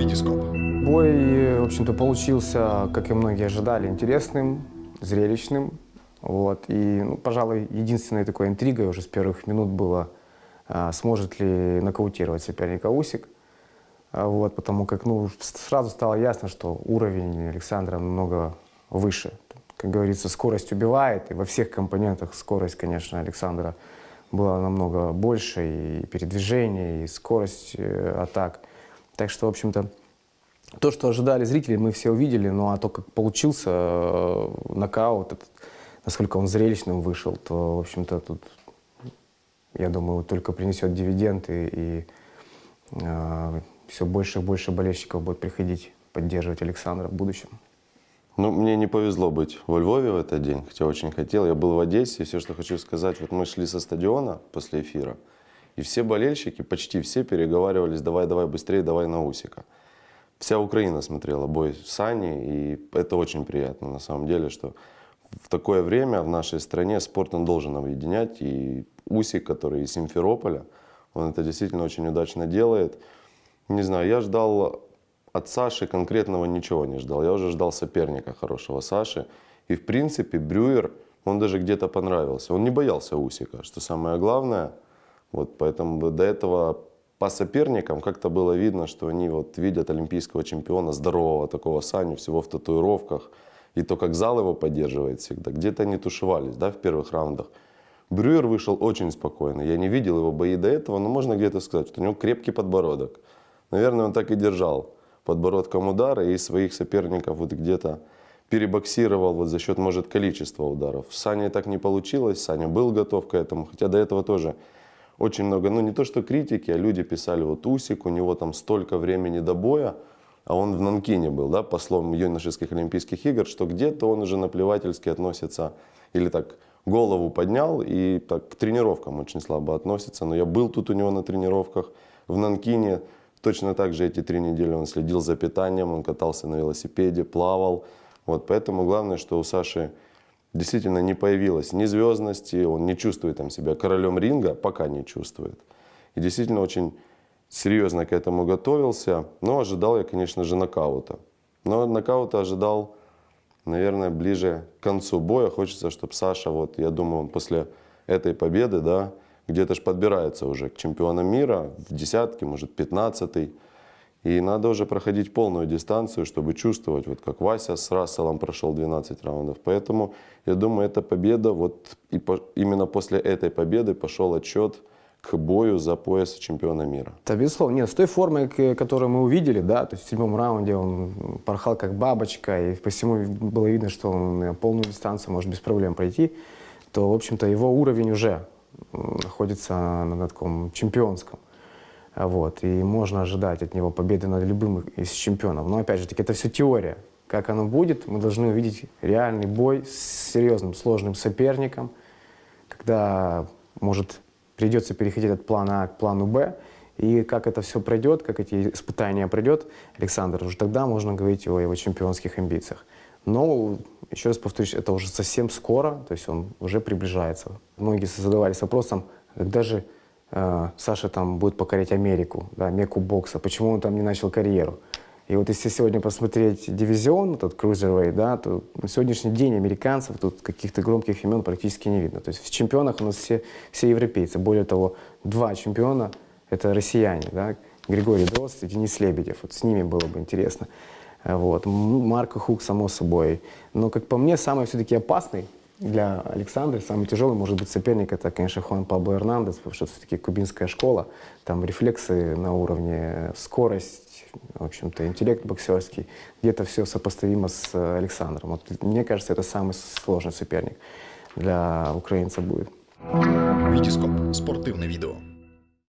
Витископ. Бой, в общем-то, получился, как и многие ожидали, интересным, зрелищным. Вот. И, ну, пожалуй, единственной такой интригой уже с первых минут было, а, сможет ли нокаутировать соперника Усик. А, вот, потому как ну, сразу стало ясно, что уровень Александра намного выше. Как говорится, скорость убивает, и во всех компонентах скорость, конечно, Александра была намного больше, и передвижение, и скорость э, атак. Так что, в общем-то, то, что ожидали зрители, мы все увидели, ну а то, как получился э, нокаут, этот, насколько он зрелищным вышел, то, в общем-то, тут, я думаю, только принесет дивиденды, и э, все больше и больше болельщиков будет приходить поддерживать Александра в будущем. Ну, мне не повезло быть во Львове в этот день, хотя очень хотел. Я был в Одессе, и все, что хочу сказать, вот мы шли со стадиона после эфира, и все болельщики, почти все переговаривались, давай, давай быстрее, давай на Усика. Вся Украина смотрела бой Сани, и это очень приятно на самом деле, что в такое время в нашей стране спорт он должен объединять, и Усик, который из Симферополя, он это действительно очень удачно делает. Не знаю, я ждал от Саши конкретного ничего не ждал. Я уже ждал соперника хорошего Саши. И в принципе Брюер, он даже где-то понравился. Он не боялся Усика, что самое главное. Вот поэтому до этого по соперникам как-то было видно, что они вот видят олимпийского чемпиона, здорового такого Саню, всего в татуировках. И то, как зал его поддерживает всегда. Где-то они тушевались да, в первых раундах. Брюер вышел очень спокойно. Я не видел его бои до этого, но можно где-то сказать, что у него крепкий подбородок. Наверное, он так и держал подбородком удара и своих соперников вот где-то перебоксировал вот за счет, может, количества ударов. Саня так не получилось, Саня был готов к этому, хотя до этого тоже очень много, ну не то что критики, а люди писали, вот Усик, у него там столько времени до боя, а он в Нанкине был, да, послом юношеских Олимпийских игр, что где-то он уже наплевательски относится, или так голову поднял и так к тренировкам очень слабо относится. Но я был тут у него на тренировках в Нанкине, Точно так же эти три недели он следил за питанием, он катался на велосипеде, плавал. Вот, поэтому главное, что у Саши действительно не появилось ни звездности, он не чувствует там себя королем ринга, пока не чувствует. И действительно очень серьезно к этому готовился, но ожидал я, конечно же, нокаута. Но нокаута ожидал, наверное, ближе к концу боя. Хочется, чтобы Саша, вот, я думаю, он после этой победы, да, где-то же подбирается уже к чемпионам мира, в десятке, может, пятнадцатый. И надо уже проходить полную дистанцию, чтобы чувствовать, вот как Вася с Расселом прошел 12 раундов. Поэтому я думаю, эта победа, вот и по, именно после этой победы пошел отчет к бою за пояс чемпиона мира. Да, безусловно. Нет, с той формой, которую мы увидели, да, то есть в седьмом раунде он порхал как бабочка, и по всему было видно, что он полную дистанцию может без проблем пройти, то, в общем-то, его уровень уже находится на таком чемпионском. Вот, и можно ожидать от него победы над любым из чемпионов. Но опять же таки, это все теория. Как оно будет, мы должны увидеть реальный бой с серьезным, сложным соперником, когда, может, придется переходить от плана А к плану Б, и как это все пройдет, как эти испытания пройдет Александр, уже тогда можно говорить о его чемпионских амбициях. Но, еще раз повторюсь, это уже совсем скоро, то есть он уже приближается. Многие задавались вопросом, когда же Саша там будет покорять Америку, да, меку бокса, почему он там не начал карьеру. И вот если сегодня посмотреть дивизион, тот Cruiserweight, да, то на сегодняшний день американцев тут каких-то громких имен практически не видно. То есть в чемпионах у нас все, все европейцы. Более того, два чемпиона – это россияне, да, Григорий Дрозд и Денис Лебедев. Вот с ними было бы интересно. Вот. Марко Хук, само собой. Но, как по мне, самый все-таки опасный для Александра, самый тяжелый, может быть, соперник, это, конечно, Хуан Пабло Эрнандес, потому что все-таки кубинская школа, там рефлексы на уровне, скорость, в общем-то, интеллект боксерский, где-то все сопоставимо с Александром. Вот, мне кажется, это самый сложный соперник для украинца будет. Витископ. Спортивное видео.